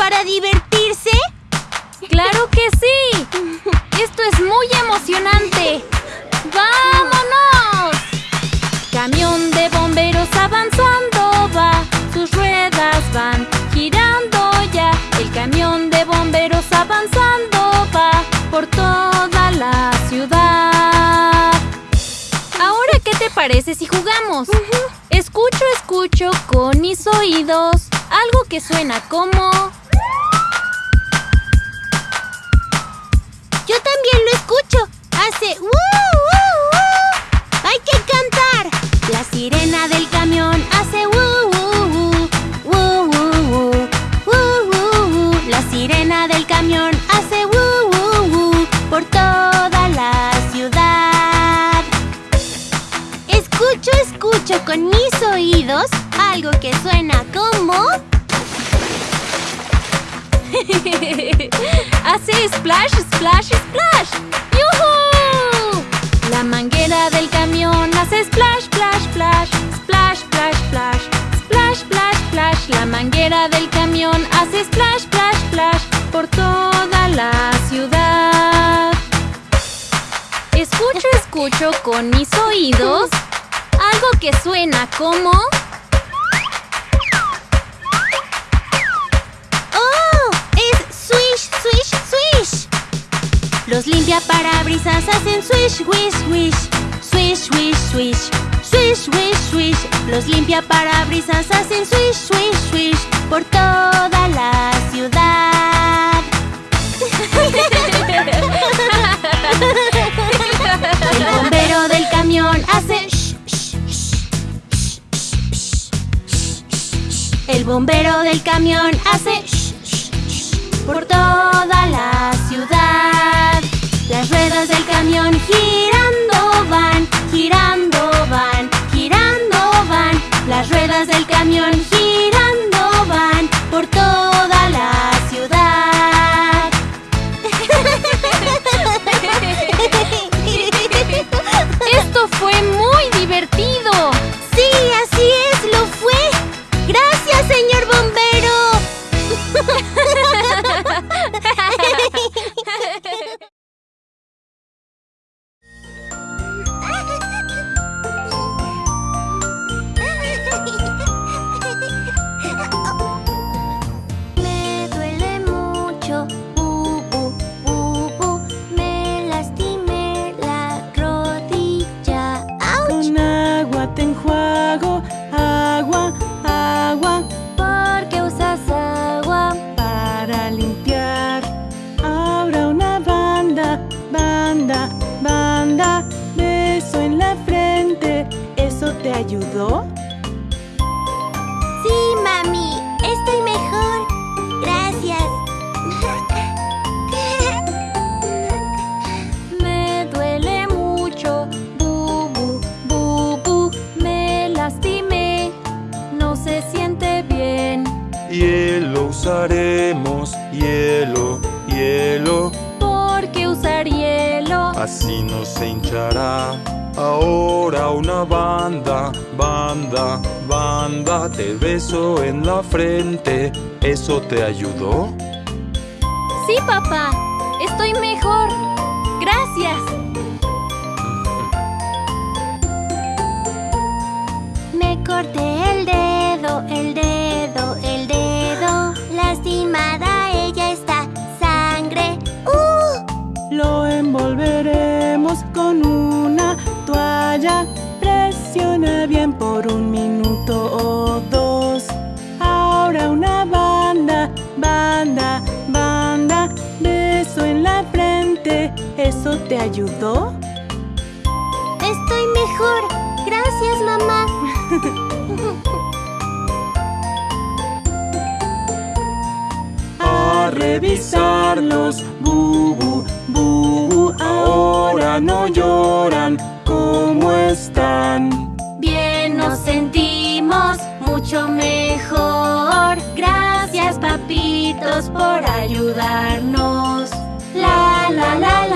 para divertirse? ¡Claro que sí! ¡Esto es muy emocionante! ¡Vámonos! Camión de bomberos avanzando va, sus ruedas van girando ya. El camión de bomberos avanzando va por toda la ciudad. Ahora, ¿qué te parece si jugamos? Escucho con mis oídos algo que suena como... Yo también lo escucho. Hace ¡uh, uh, uh! ¡Hay que cantar! La sirena del camión hace ¡uh, uh, uh! ¡Uh, uh, uh! ¡Uh, uh, uh! La sirena del camión hace ¡uh, uh, uh! Por toda la ciudad. Escucho, escucho con mis algo que suena como... Hace splash, splash, splash. ¡Yuhu! La manguera del camión hace splash, splash, splash. Splash, splash, splash. Splash, splash, splash. La manguera del camión hace splash, splash, splash. Por toda la ciudad. Escucho, escucho con mis oídos algo que suena como... ¡Oh! ¡Es swish, swish, swish! Los limpiaparabrisas hacen swish, swish, swish. Swish, swish, swish. Swish, swish, swish. Los limpiaparabrisas hacen swish, swish, swish. Por toda la ciudad. El bombero del camión hace shh, shh, shh, por toda la ciudad. Las ruedas del camión girando Sí, papá, estoy mejor. Gracias. Me corté el dedo, el dedo, el dedo. Lastimada ella está. Sangre. ¡Uh! Lo envolveremos con una toalla. Presiona bien por un minuto ¿Eso te ayudó? Estoy mejor. Gracias, mamá. A revisarlos, bubu, bubu, ahora no lloran. ¿Cómo están? Bien nos sentimos mucho mejor. Gracias, papitos, por ayudarnos. La la la la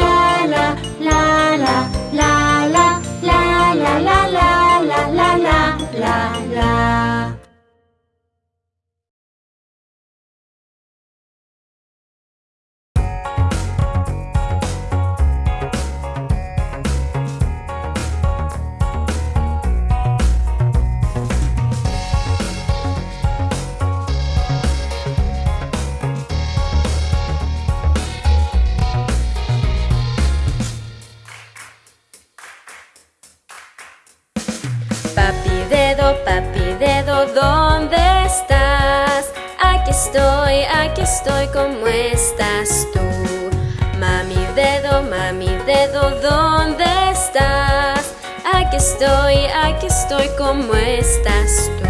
estoy, aquí estoy como estás tú.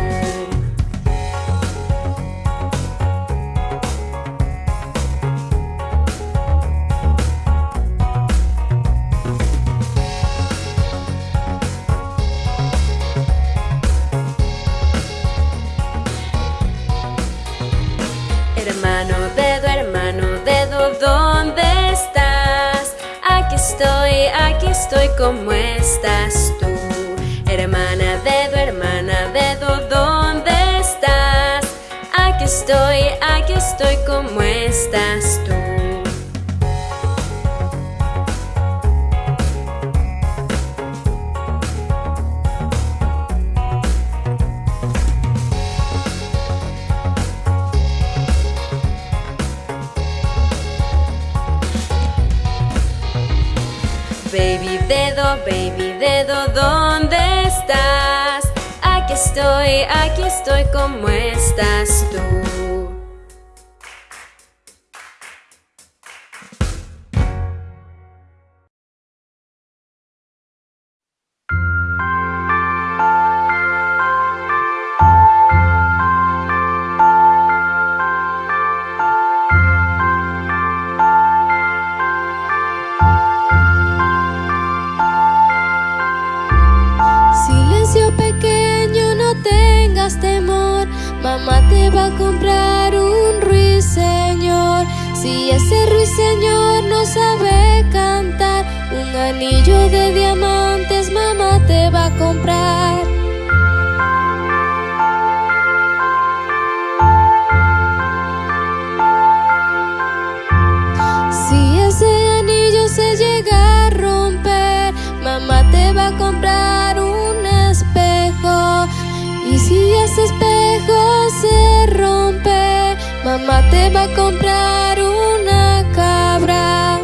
Hermano, dedo, hermano, dedo, ¿dónde estás? Aquí estoy, aquí estoy, ¿cómo estás tú? Hermana dedo, hermana dedo, ¿dónde estás? Aquí estoy, aquí estoy, ¿cómo estás tú? Baby dedo, baby dedo, ¿dónde estoy, aquí estoy como estás tú. para comprar un espejo. Y si ese espejo se rompe, mamá te va a comprar una cabra.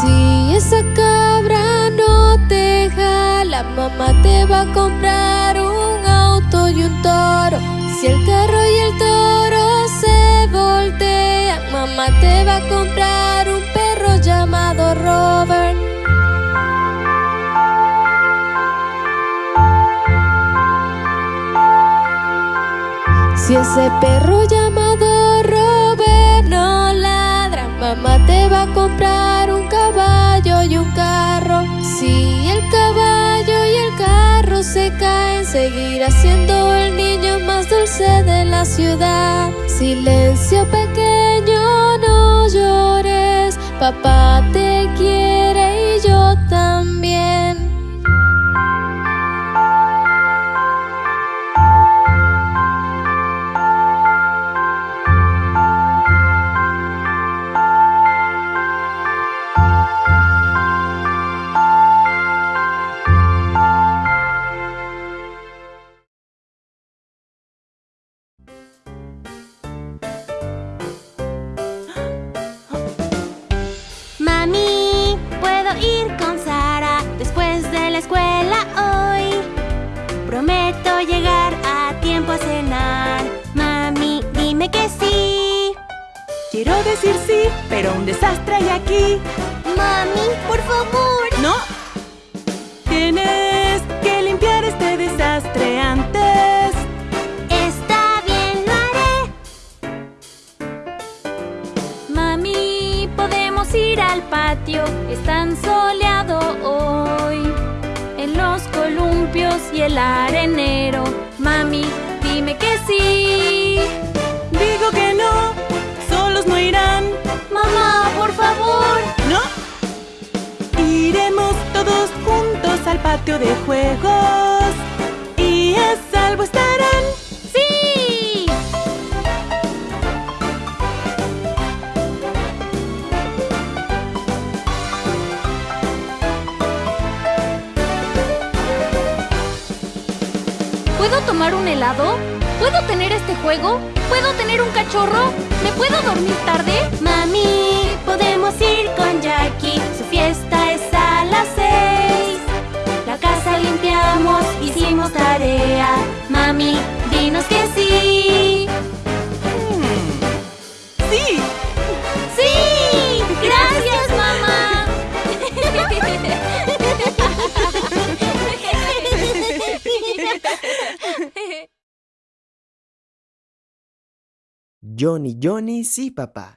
Si esa cabra no te jala, mamá te va a comprar un auto y un toro. Si el carro ya mamá te va a comprar un perro llamado Robert. Si ese perro llamado Robert no ladra, mamá te va a comprar un caballo y un carro. Si el caballo y el carro se caen, seguirá siendo el niño más dulce de la ciudad. Silencio pequeño Señor, no llores, papá te quiere. el arenero. Mami, dime que sí. Digo que no, solos no irán. Mamá, por favor. No. Iremos todos juntos al patio de juegos. tomar un helado? ¿Puedo tener este juego? ¿Puedo tener un cachorro? ¿Me puedo dormir tarde? Mami, podemos ir con Jackie. Su fiesta es a las seis. La casa limpiamos, hicimos tarea. Mami, dinos que sí. Johnny, Johnny, sí, papá.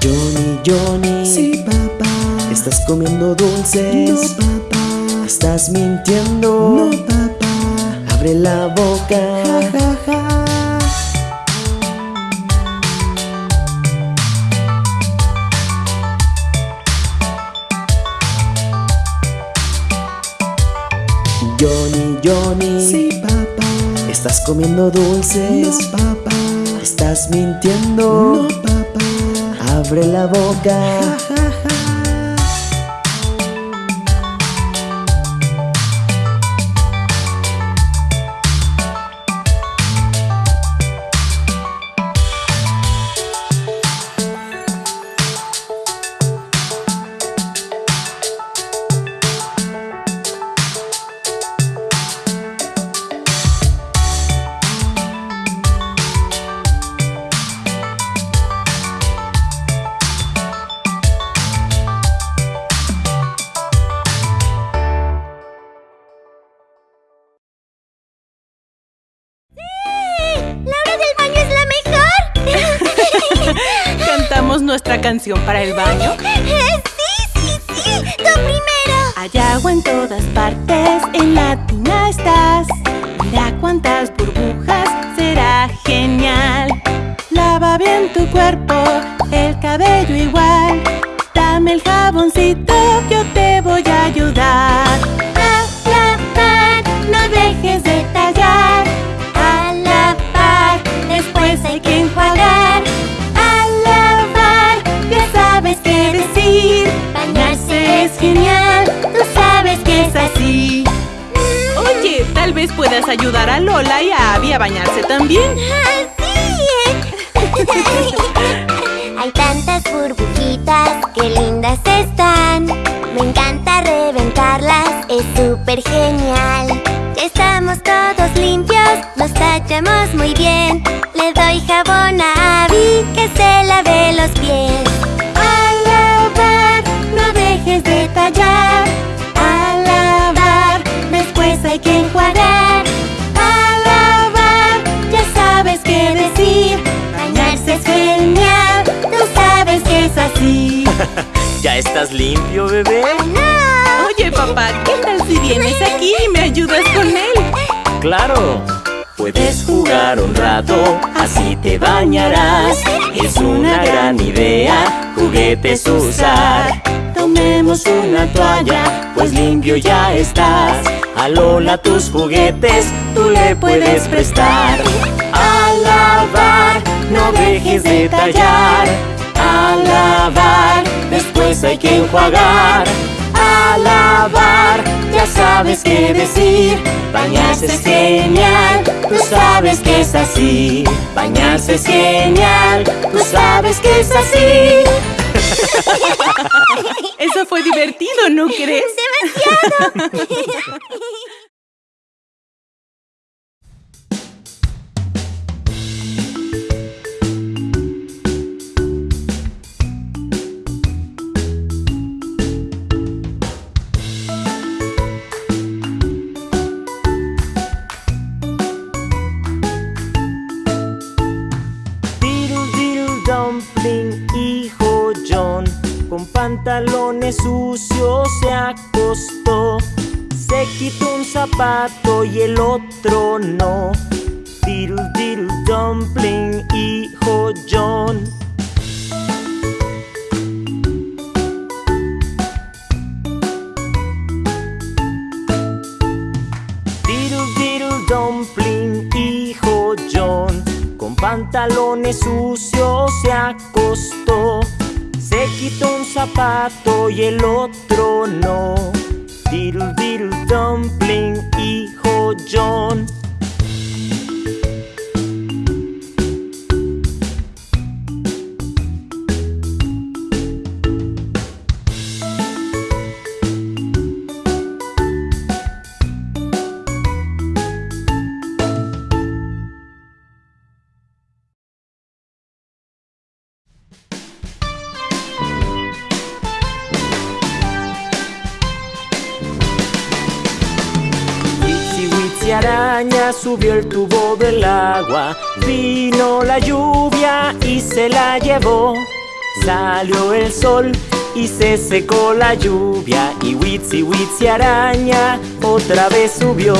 Johnny, Johnny. Sí, papá. ¿Estás comiendo dulces? No, papá. ¿Estás mintiendo? No, papá. Abre la boca. Ja, ja, ja. Johnny, Johnny. Sí, papá. ¿Estás comiendo dulces? No, papá. ¿Estás mintiendo? No, papá. Abre la boca. Para el baño? Tantas burbujitas, qué lindas están. Me encanta reventarlas, es súper genial. Ya estamos todos limpios, nos tachamos muy bien. Le doy jabón a Abby que se lave los pies. A lavar, no dejes de tallar. ¿Ya estás limpio, bebé? ¡No! Oye, papá, ¿qué tal si vienes aquí y me ayudas con él? Claro. Puedes jugar un rato, así te bañarás. Es una gran idea, juguetes usar. Tomemos una toalla, pues limpio ya estás. A Lola tus juguetes, tú le puedes prestar. A lavar, no dejes de tallar. A lavar, después hay que enjuagar. A lavar, ya sabes qué decir. Bañarse es genial, tú sabes que es así. Bañarse es genial, tú sabes que es así. Eso fue divertido, ¿no crees? ¡Demasiado! pantalones sucios se acostó. Se quitó un zapato y el otro no. Diddle diddle dumpling, hijo John. Diddle diddle dumpling, hijo John, con pantalones sucios se acostó. Quitó un zapato y el otro no. Diddle diddle dumpling, hijo John. Subió el tubo del agua. Vino la lluvia y se la llevó. Salió el sol y se secó la lluvia. Y Witsi Witsi araña otra vez subió.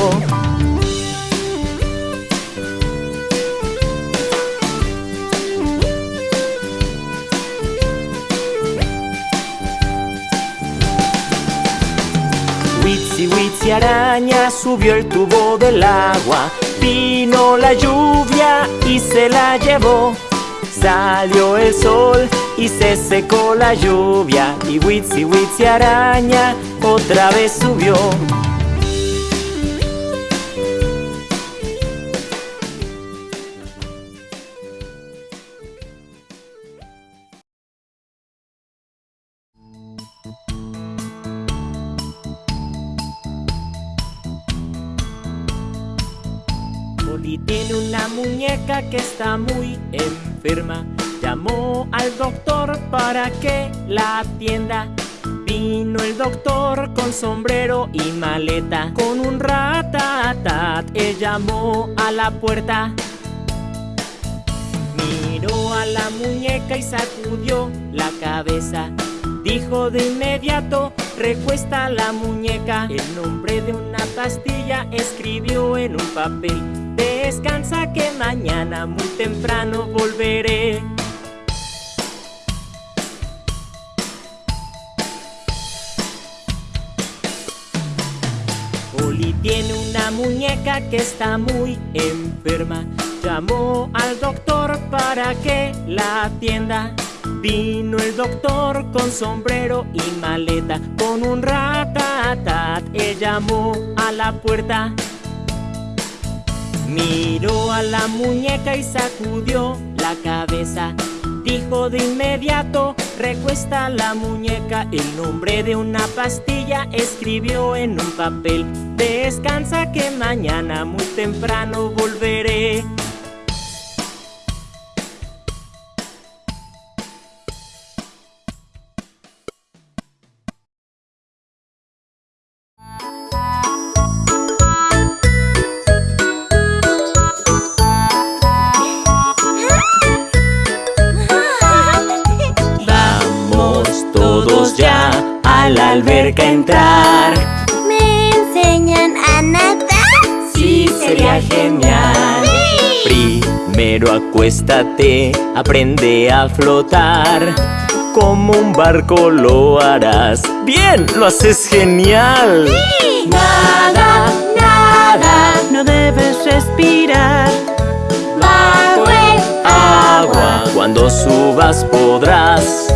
Witsi Witsi araña subió el tubo del agua. Vino la lluvia y se la llevó. Salió el sol y se secó la lluvia. Y Witsi Witsi araña otra vez subió. Tiene una muñeca que está muy enferma. Llamó al doctor para que la atienda. Vino el doctor con sombrero y maleta. Con un ratatat, él llamó a la puerta. Miró a la muñeca y sacudió la cabeza. Dijo de inmediato, recuesta la muñeca. El nombre de una pastilla escribió en un papel. Descansa que mañana muy temprano volveré. Oli tiene una muñeca que está muy enferma. Llamó al doctor para que la atienda. Vino el doctor con sombrero y maleta, con un ratatat. Él llamó a la puerta. Miró a la muñeca y sacudió la cabeza. Dijo de inmediato, recuesta la muñeca. El nombre de una pastilla escribió en un papel. Descansa que mañana muy temprano volveré. Acuéstate, aprende a flotar. Como un barco lo harás. Bien, lo haces genial. Nada, nada, no debes respirar. Bajo el Agua, cuando subas podrás.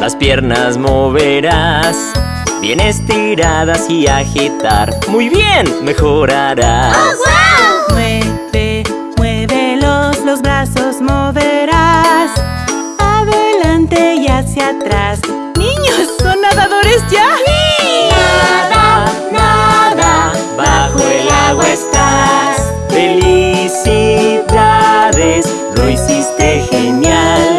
Las piernas moverás. Bien estiradas y agitar. Muy bien, mejorarás. Mueve, muévelos, los brazos moverás. Adelante y hacia atrás. ¡Niños! ¿Son nadadores ya? Nada, nada, bajo el agua estás. Felicidades, lo hiciste genial.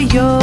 Soy yo.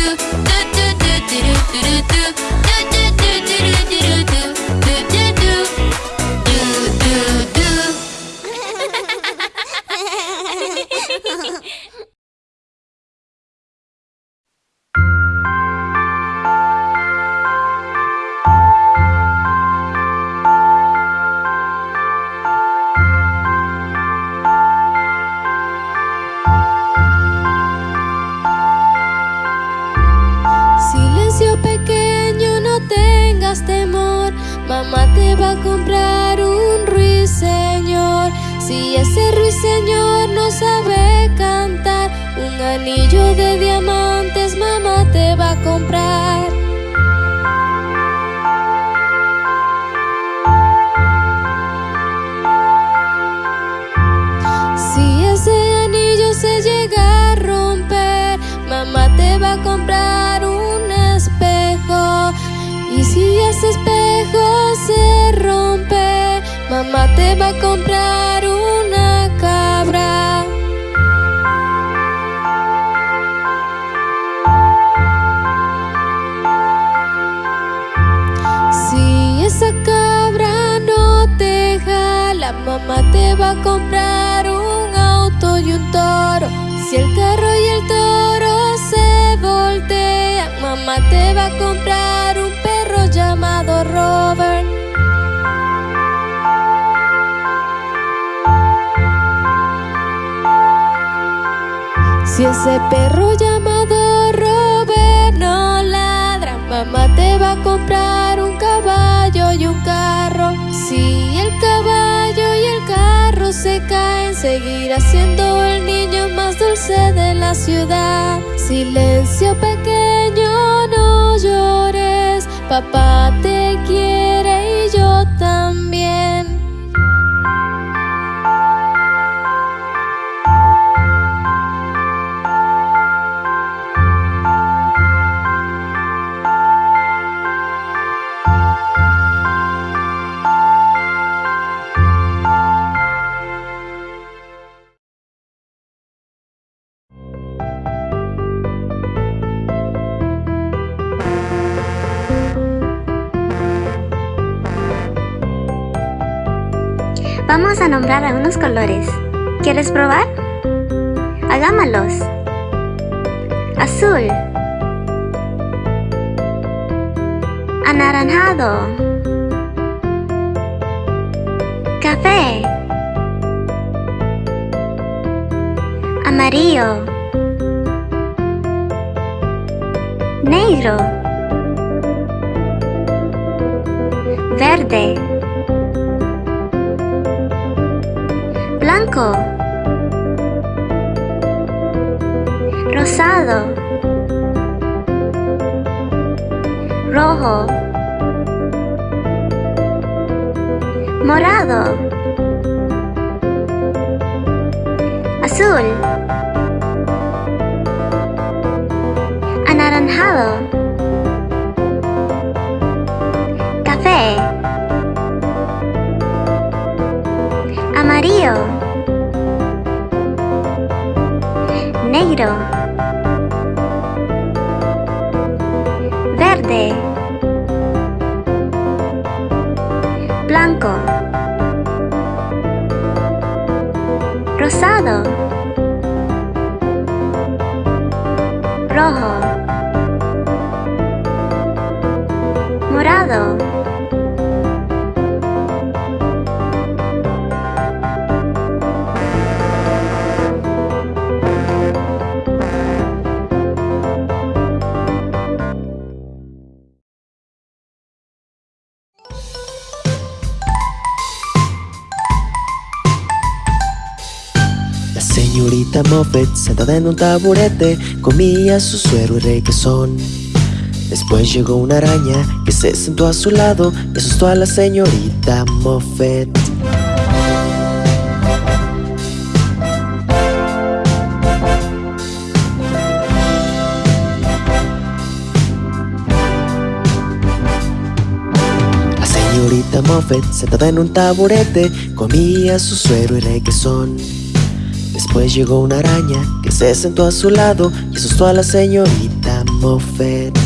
do do do do do do do do mamá te va a comprar una cabra. Si esa cabra no te jala, mamá te va a comprar un auto y un toro. Si el Ese perro llamado Robert no ladra. Mamá te va a comprar un caballo y un carro. Si el caballo y el carro se caen Seguirá siendo el niño más dulce de la ciudad. Silencio pequeño, no llores. Papá te quiere y yo también. Vamos a nombrar algunos colores. ¿Quieres probar? Hagámoslos. Azul. Anaranjado. Café. Amarillo. Negro. Verde. Rosado, rojo, morado, azul, blanco, rosado, rojo, morado. Moffett, sentada en un taburete, comía su suero y requesón. Después llegó una araña que se sentó a su lado y asustó a la señorita Moffett. La señorita Moffett, sentada en un taburete, comía su suero y requesón. Después llegó una araña que se sentó a su lado y asustó a la señorita Moffett.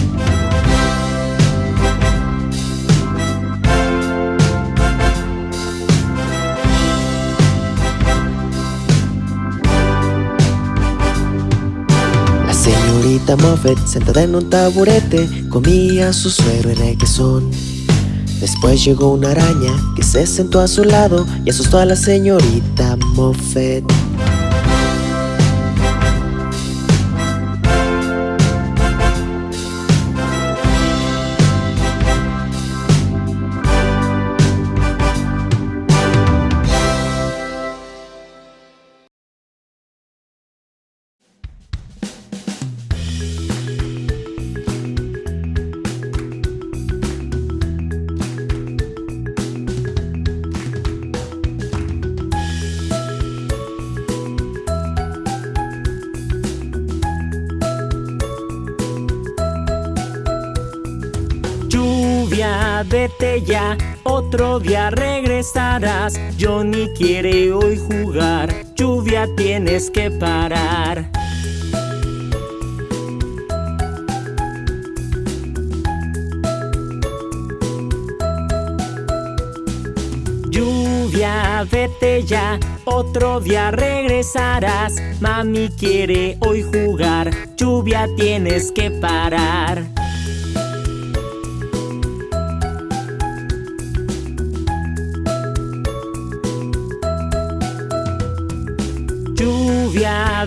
La señorita Moffett, sentada en un taburete, comía su suero y requesón. Después llegó una araña que se sentó a su lado y asustó a la señorita Moffett. Vete ya, otro día regresarás. Johnny quiere hoy jugar, lluvia tienes que parar. Lluvia, vete ya, otro día regresarás. Mami quiere hoy jugar, lluvia tienes que parar.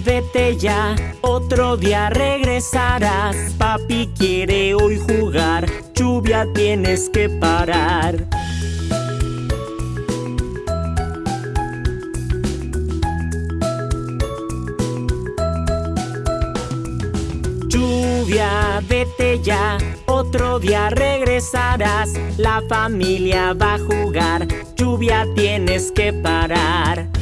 Vete ya, otro día regresarás. Papi quiere hoy jugar, lluvia tienes que parar. Lluvia, vete ya, otro día regresarás. La familia va a jugar, lluvia tienes que parar.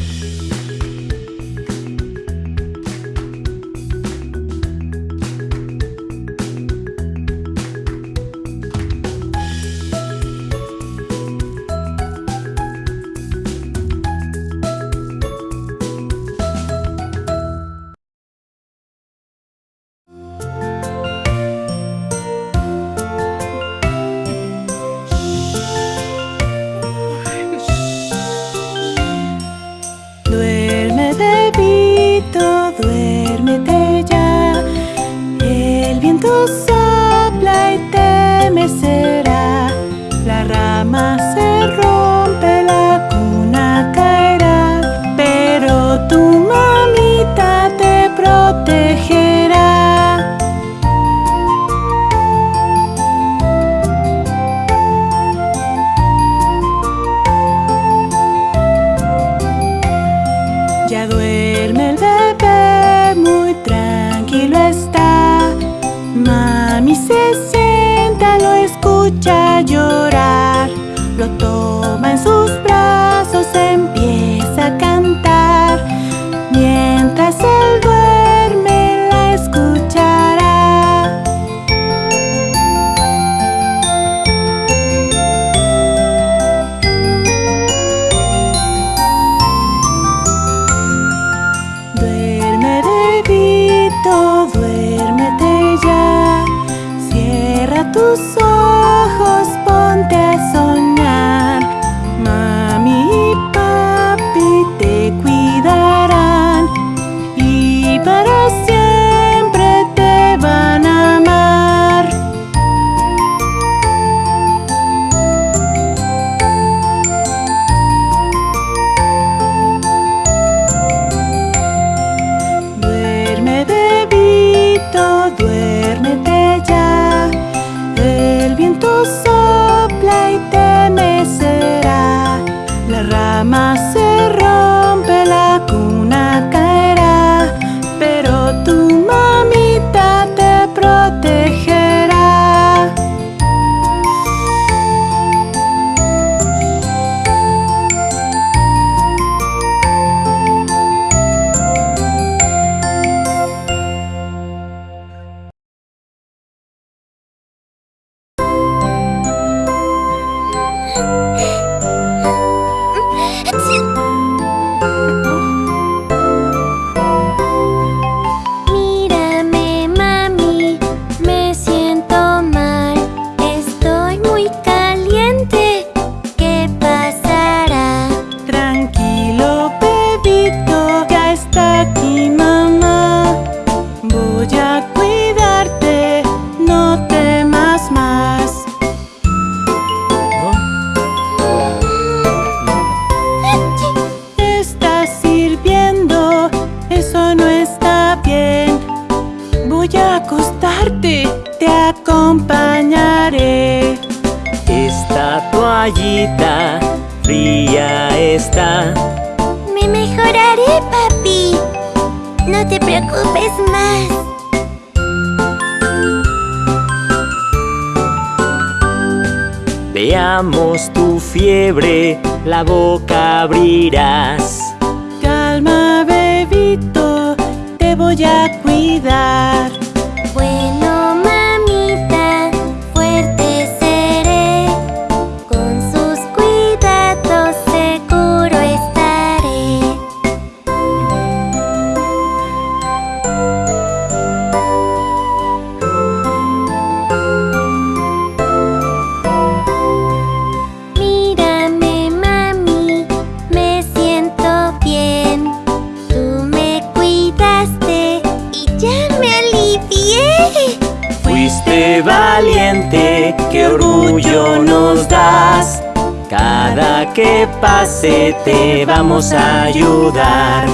Te vamos a ayudar.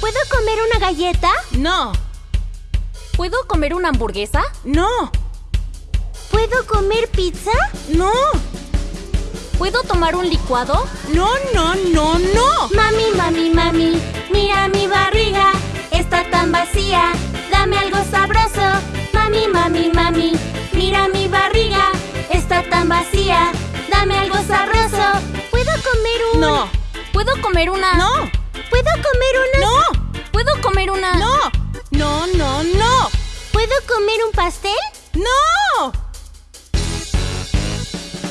¿Puedo comer una galleta? No. ¿Puedo comer una hamburguesa? No. ¿Puedo comer pizza? No. ¿Puedo tomar un licuado? No, no, no, no. Mami, mami, mami, mira mi barriga, está tan vacía. Dame algo sabroso. Mami, mami, mami, mira mi barriga, está tan vacía. Dame algo sabroso. ¿Puedo comer un...? No. ¿Puedo comer una? No. ¿Puedo comer una...? No. ¿Puedo comer una? No. No, no, no. ¿Puedo comer un pastel? No.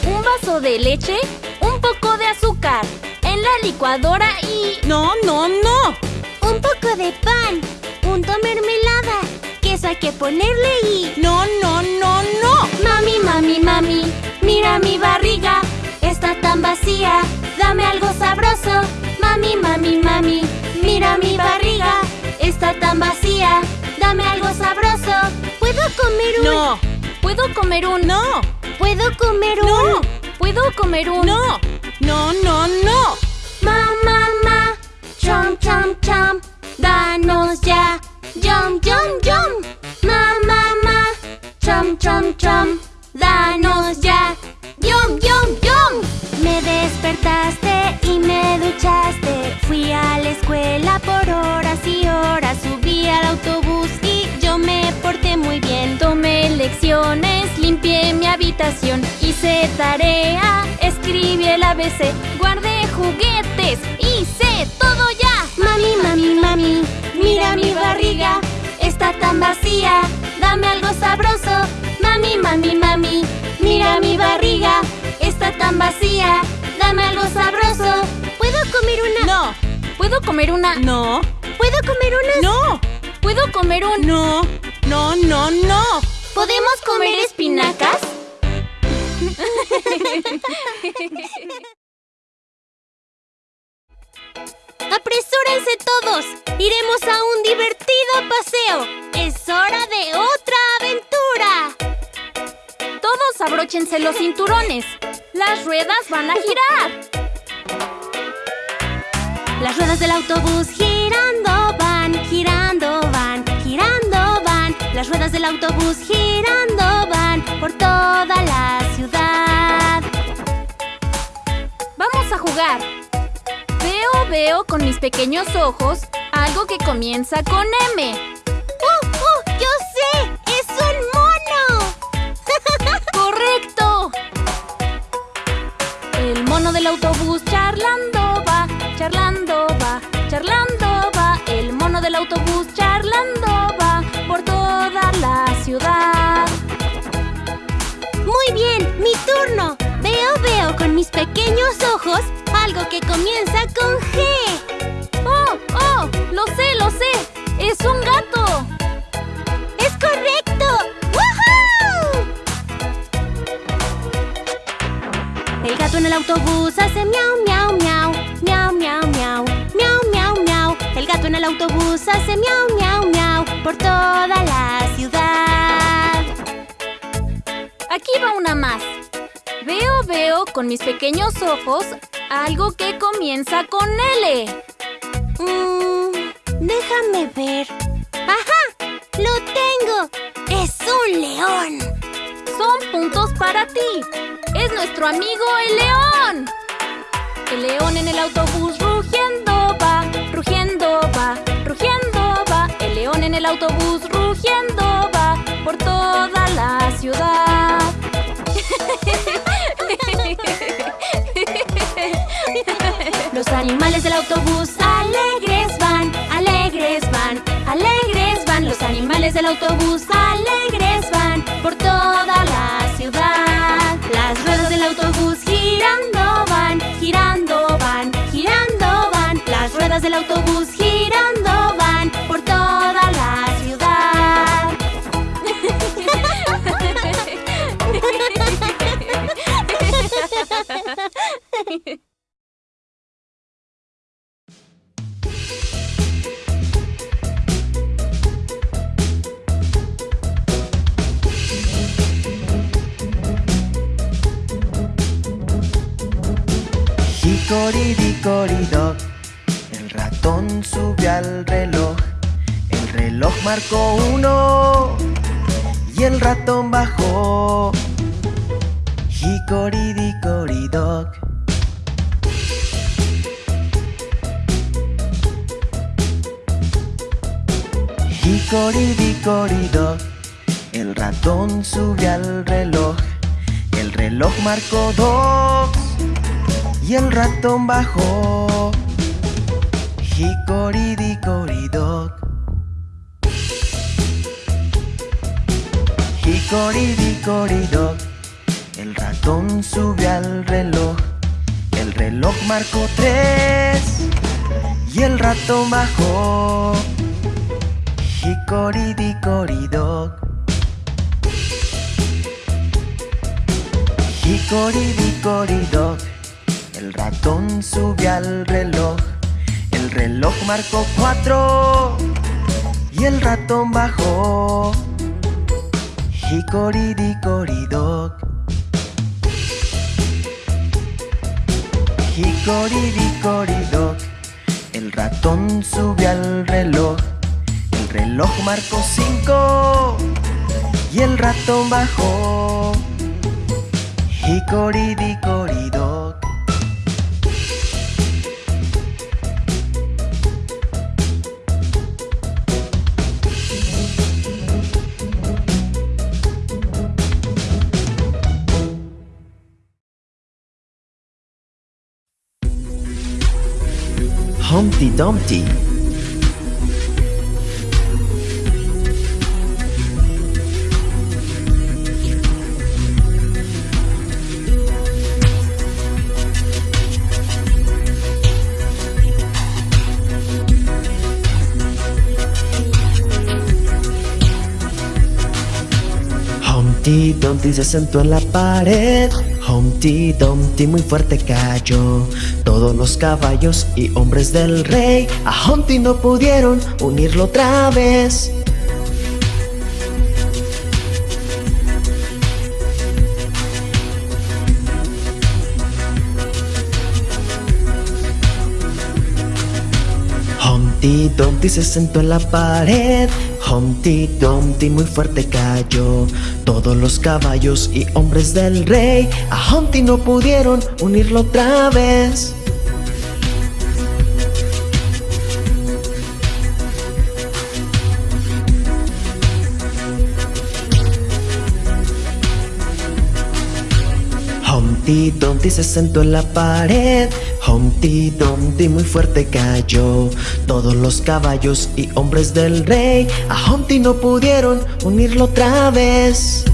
Un vaso de leche, un poco de azúcar, en la licuadora y... No, no, no. Un poco de pan, punto mermelada, queso hay que ponerle y... No, no, no, no. Mami, mami, mami, mira mi barriga, está tan vacía. Dame algo sabroso. Mami, mami, mami, mira mi barriga, está tan vacía. Dame algo sabroso. ¿Puedo comer un...? No. ¿Puedo comer un... No. ¿Puedo comer un...? No. ¿Puedo comer un... No. No, no, no. Ma, ma, ma, chom, chom, chom, danos ya. Yum, yum, yum. Ma, y me duchaste. Fui a la escuela por horas y horas. Subí al autobús y yo me porté muy bien. Tomé lecciones, limpié mi habitación, hice tarea, escribí el ABC, guardé juguetes, hice todo ya. Mami, mami, mami, mira mi barriga, está tan vacía. Dame algo sabroso. Mami, mami, mami, mira mi barriga, está tan vacía. Dame algo sabroso. ¿Puedo comer una? No. ¿Puedo comer una? No. ¿Puedo comer una? No. ¿Puedo comer un... No. No, no, no. ¿Podemos comer espinacas? ¡Apresúrense todos! ¡Iremos a un divertido paseo! ¡Es hora de otra aventura! Todos abróchense los cinturones. Las ruedas van a girar. Las ruedas del autobús girando van, girando van, girando van. Las ruedas del autobús girando van por toda la ciudad. Vamos a jugar. Veo, veo con mis pequeños ojos algo que comienza con M. ¡Uh, uh! ¡Yo sé! ¡Es un mono! ¡Correcto! El mono del autobús charlando va, charlando va, charlando va. El mono del autobús charlando va por toda la ciudad. Muy bien, mi turno. Veo, veo con mis pequeños ojos algo que comienza con G. con mis pequeños ojos algo que comienza con L. Mm, déjame ver. ¡Ajá! ¡Lo tengo! ¡Es un león! Son puntos para ti. Es nuestro amigo el león. El león en el autobús rugiendo va, rugiendo va, rugiendo va. El león en el autobús rugiendo va por toda la ciudad. Los animales del autobús alegres van, alegres van, alegres van. Los animales del autobús alegres van por toda la ciudad. Las ruedas del autobús girando van, girando van, girando van. Las ruedas del autobús girando van por toda la ciudad. Hickory-dickory-dock El ratón subió al reloj El reloj marcó uno Y el ratón bajó. Hickory-dickory-dock. Hickory-dickory-dock. El ratón sube al reloj. El reloj marcó dos y el ratón bajó. Hickory-dickory-dock. Hickory-dickory-dock. El ratón sube al reloj. El reloj marcó tres y el ratón bajó. Hickory-dickory-dock. Hickory-dickory-dock. El ratón sube al reloj. El reloj marcó cuatro y el ratón bajó. Hickory-dickory-dock. Hickory-dickory-dock. El ratón sube al reloj. El reloj marcó cinco y el ratón bajó. Hickory-dickory-dock. Humpty Dumpty. Humpty Dumpty se sentó en la pared. Humpty Dumpty muy fuerte cayó. Todos los caballos y hombres del rey a Humpty no pudieron unirlo otra vez. Humpty Dumpty se sentó en la pared. Humpty Dumpty muy fuerte cayó. Todos los caballos y hombres del rey a Humpty no pudieron unirlo otra vez. Humpty Dumpty se sentó en la pared. Humpty Dumpty muy fuerte cayó. Todos los caballos y hombres del rey a Humpty no pudieron unirlo otra vez.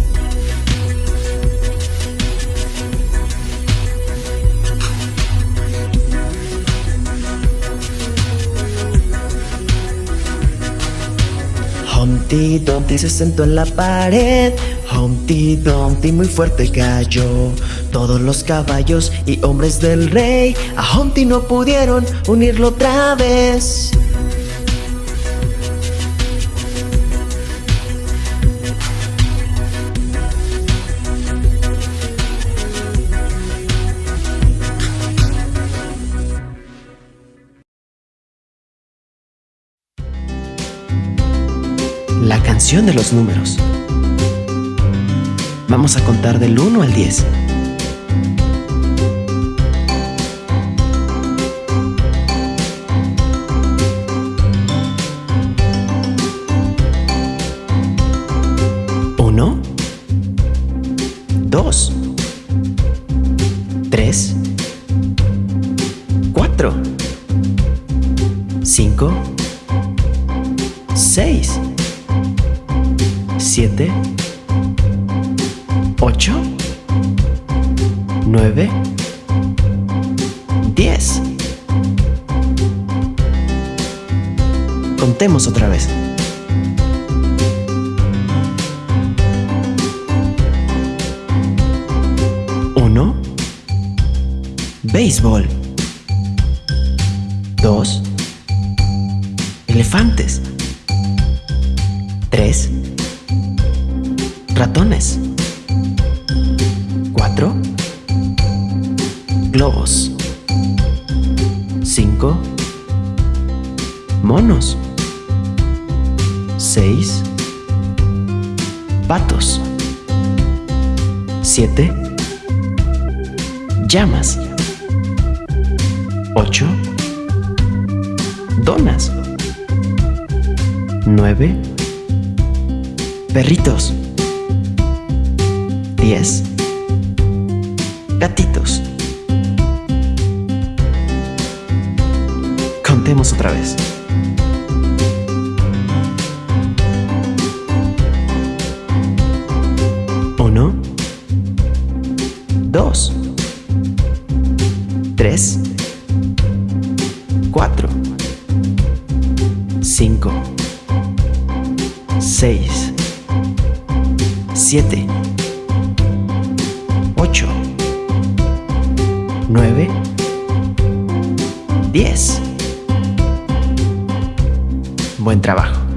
Humpty Dumpty se sentó en la pared. Humpty Dumpty muy fuerte cayó. Todos los caballos y hombres del rey a Humpty no pudieron unirlo otra vez. La canción de los números. Vamos a contar del 1 al 10. 7, 8, 9, 10. Contemos otra vez. Uno. Béisbol. Dos. Elefantes. lobos. 5. Monos. 6. Patos. 7. Llamas. 8. Donas. 9. Perritos. 10. intentemos otra vez. Uno, dos, tres, cuatro, cinco, seis, siete, ocho, nueve, 10. Buen trabajo.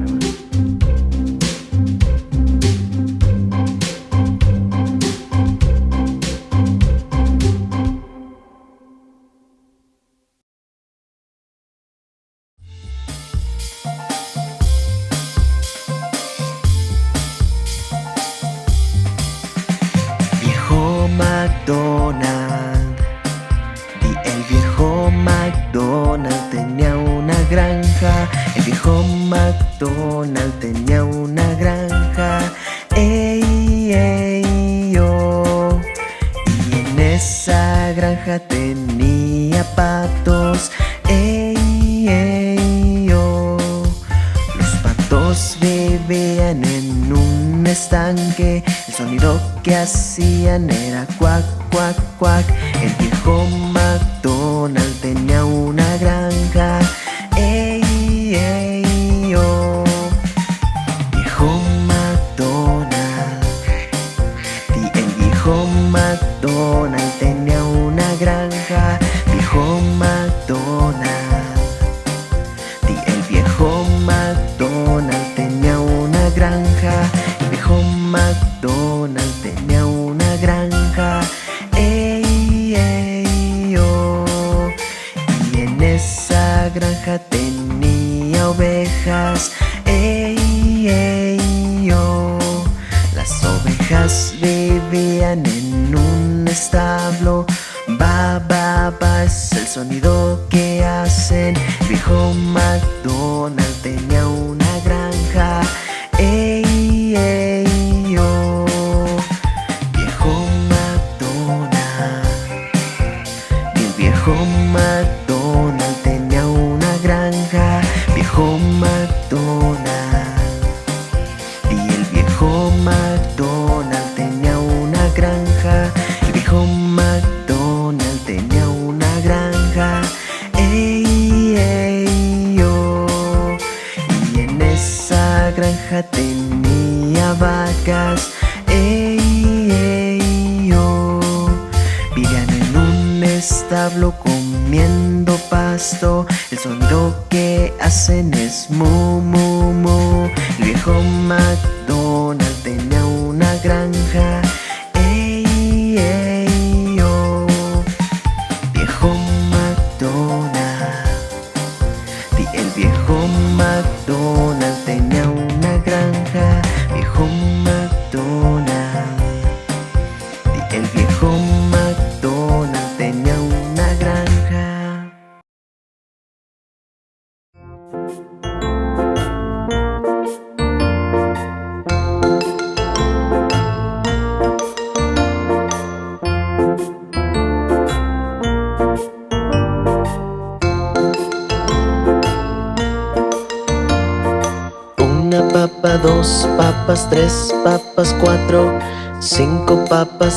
McDonald's tenía una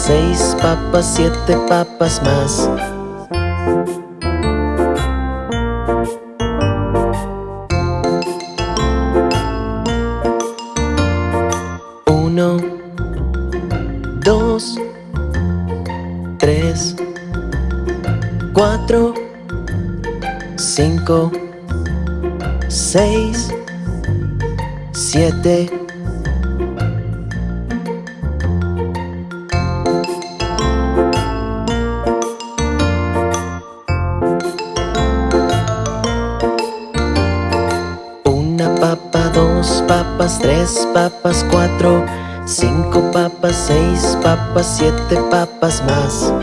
seis papas, siete papas más. Uno, dos, tres, cuatro, cinco, seis, siete tres papas, cuatro, cinco papas, seis papas, siete papas más.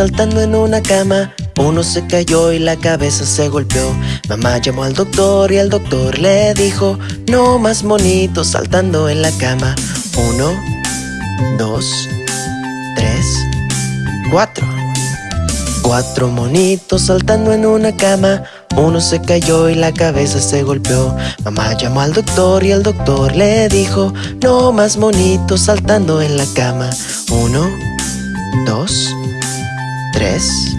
Saltando en una cama. Uno se cayó y la cabeza se golpeó. Mamá llamó al doctor y el doctor le dijo No más monitos saltando en la cama Uno, dos, tres, cuatro. Cuatro monitos saltando en una cama. Uno se cayó y la cabeza se golpeó. Mamá llamó al doctor y el doctor le dijo No más monitos saltando en la cama Uno, dos, tres.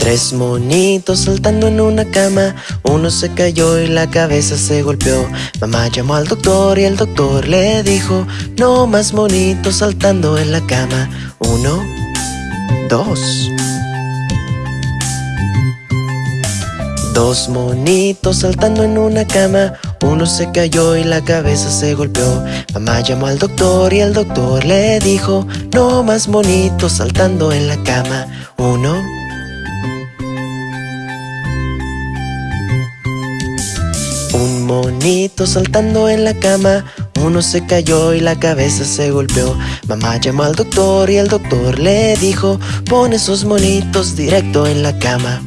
Tres monitos saltando en una cama. Uno se cayó y la cabeza se golpeó. Mamá llamó al doctor y el doctor le dijo No más monitos saltando en la cama Uno, dos. Dos monitos saltando en una cama uno se cayó y la cabeza se golpeó. Mamá llamó al doctor y el doctor le dijo No más monitos saltando en la cama Uno. Un monito saltando en la cama. Uno se cayó y la cabeza se golpeó. Mamá llamó al doctor y el doctor le dijo Pon esos monitos directo en la cama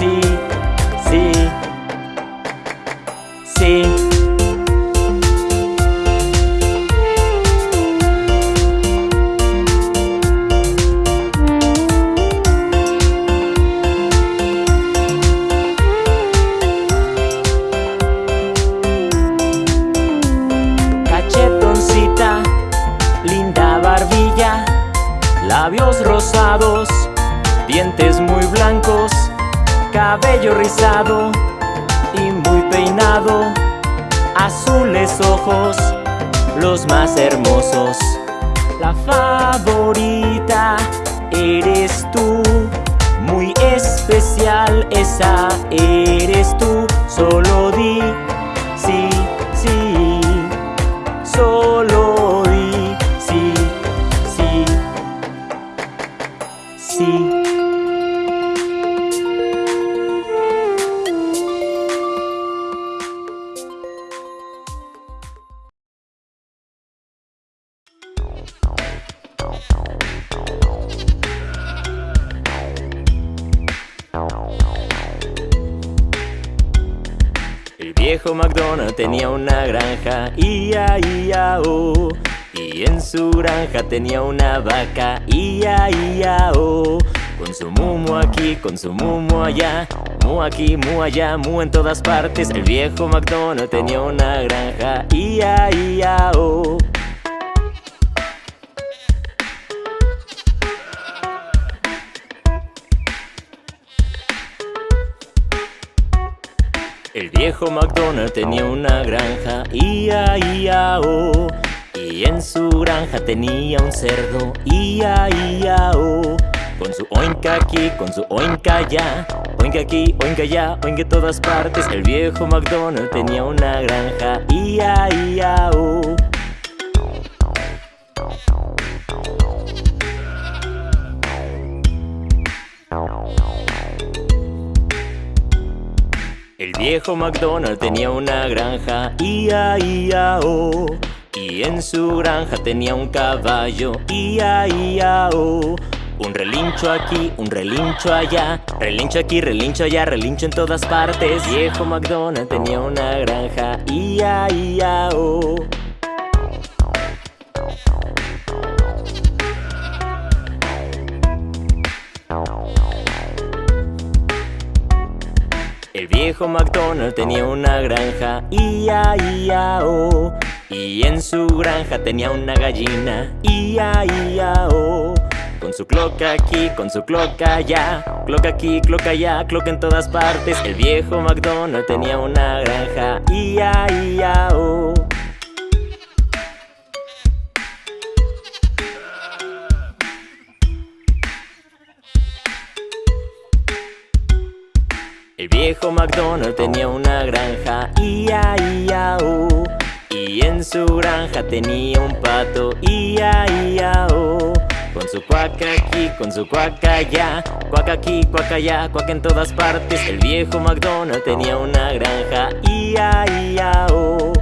sí, tenía una vaca, ia, ia, oh. Con su mumo aquí, con su mumo allá, mu aquí, mu allá, mu en todas partes. El viejo McDonald tenía una granja, ia, ia, oh. El viejo McDonald tenía una granja, ia, ia, oh. Y en granja tenía un cerdo, ia, ia, oh. Con su oinca aquí, con su oinca allá, oinca aquí, oinca allá, oinca en todas partes. El viejo McDonald tenía una granja, ia, ia, oh. El viejo McDonald tenía una granja, ia, ia, oh. Y en su granja tenía un caballo, ia, ia, oh. Un relincho aquí, un relincho allá, relincho aquí, relincho allá, relincho en todas partes. Viejo McDonald tenía una granja, ia, ia, oh. El viejo McDonald tenía una granja, ia, ia, oh. Y en su granja tenía una gallina, ia, ia, oh. Con su cloca aquí, con su cloca allá, cloca aquí, cloca allá, cloca en todas partes. El viejo McDonald tenía una granja, ia, ia, oh. El viejo McDonald tenía una granja, ia, ia, oh. Y en su granja tenía un pato, ia, ia, oh. Con su cuaca aquí, con su cuaca allá, cuaca aquí, cuaca allá, cuaca en todas partes. El viejo McDonald tenía una granja, ia, ia, oh.